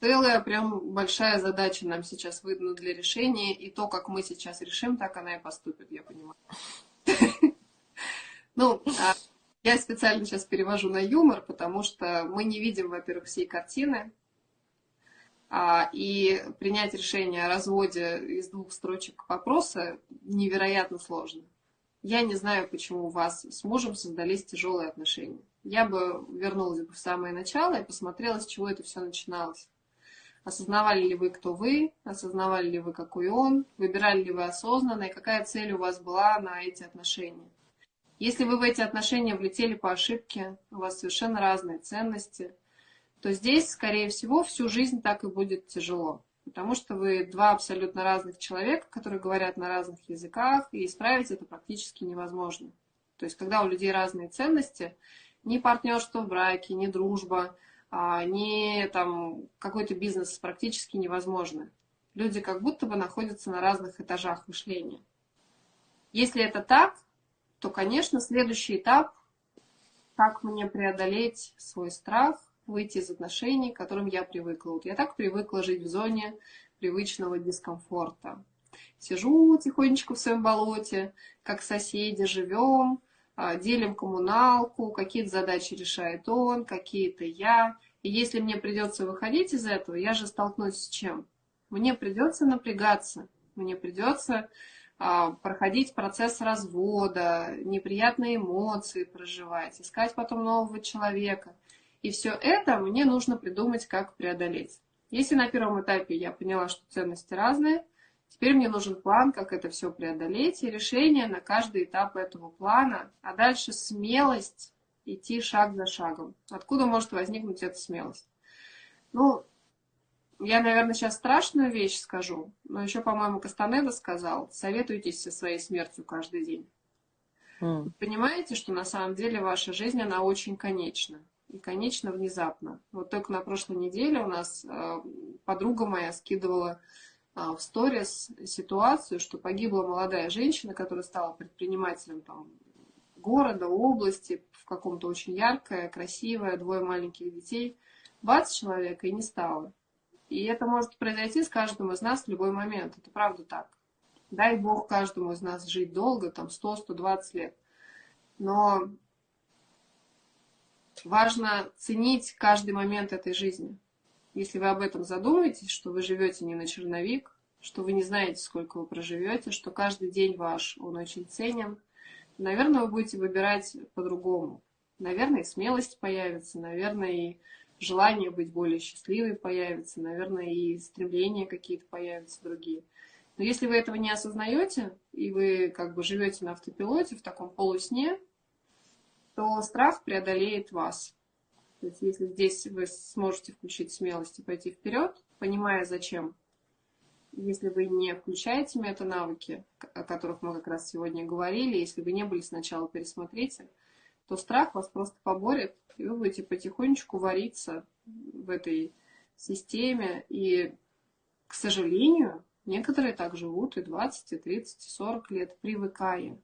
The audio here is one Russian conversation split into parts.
Целая прям большая задача нам сейчас выдана для решения, и то, как мы сейчас решим, так она и поступит, я понимаю. Ну, а я специально сейчас перевожу на юмор, потому что мы не видим, во-первых, всей картины, а, и принять решение о разводе из двух строчек вопроса невероятно сложно. Я не знаю, почему у вас с мужем создались тяжелые отношения. Я бы вернулась бы в самое начало и посмотрела, с чего это все начиналось. Осознавали ли вы, кто вы, осознавали ли вы, какой он, выбирали ли вы осознанно, и какая цель у вас была на эти отношения. Если вы в эти отношения влетели по ошибке, у вас совершенно разные ценности, то здесь, скорее всего, всю жизнь так и будет тяжело. Потому что вы два абсолютно разных человека, которые говорят на разных языках, и исправить это практически невозможно. То есть, когда у людей разные ценности, ни партнерство в браке, ни дружба, а, ни там какой-то бизнес практически невозможно. Люди как будто бы находятся на разных этажах мышления. Если это так, то, конечно, следующий этап, как мне преодолеть свой страх, выйти из отношений, к которым я привыкла. Вот я так привыкла жить в зоне привычного дискомфорта. Сижу тихонечко в своем болоте, как соседи, живем, делим коммуналку, какие-то задачи решает он, какие-то я. И если мне придется выходить из этого, я же столкнусь с чем? Мне придется напрягаться, мне придется а, проходить процесс развода, неприятные эмоции проживать, искать потом нового человека. И все это мне нужно придумать, как преодолеть. Если на первом этапе я поняла, что ценности разные, теперь мне нужен план, как это все преодолеть, и решение на каждый этап этого плана, а дальше смелость идти шаг за шагом. Откуда может возникнуть эта смелость? Ну, я, наверное, сейчас страшную вещь скажу, но еще, по-моему, Кастанеда сказал, советуйтесь со своей смертью каждый день. Mm. Понимаете, что на самом деле ваша жизнь, она очень конечна. И конечна внезапно. Вот только на прошлой неделе у нас э, подруга моя скидывала в сторис ситуацию, что погибла молодая женщина, которая стала предпринимателем там, города, области, в каком-то очень яркое, красивое, двое маленьких детей. 20 человек и не стало. И это может произойти с каждым из нас в любой момент. Это правда так. Дай Бог каждому из нас жить долго, там 100-120 лет. Но важно ценить каждый момент этой жизни. Если вы об этом задумаетесь, что вы живете не на черновик, что вы не знаете, сколько вы проживете, что каждый день ваш, он очень ценен, наверное, вы будете выбирать по-другому. Наверное, и смелость появится, наверное, и желание быть более счастливой появится, наверное, и стремления какие-то появятся другие. Но если вы этого не осознаете, и вы как бы живете на автопилоте в таком полусне, то страх преодолеет вас. То есть если здесь вы сможете включить смелость и пойти вперед, понимая зачем, если вы не включаете мета-навыки, о которых мы как раз сегодня говорили, если вы не были сначала, пересмотрите, то страх вас просто поборет, и вы будете потихонечку вариться в этой системе. И, к сожалению, некоторые так живут и 20, и 30, и 40 лет, привыкая.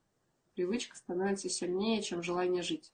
Привычка становится сильнее, чем желание жить.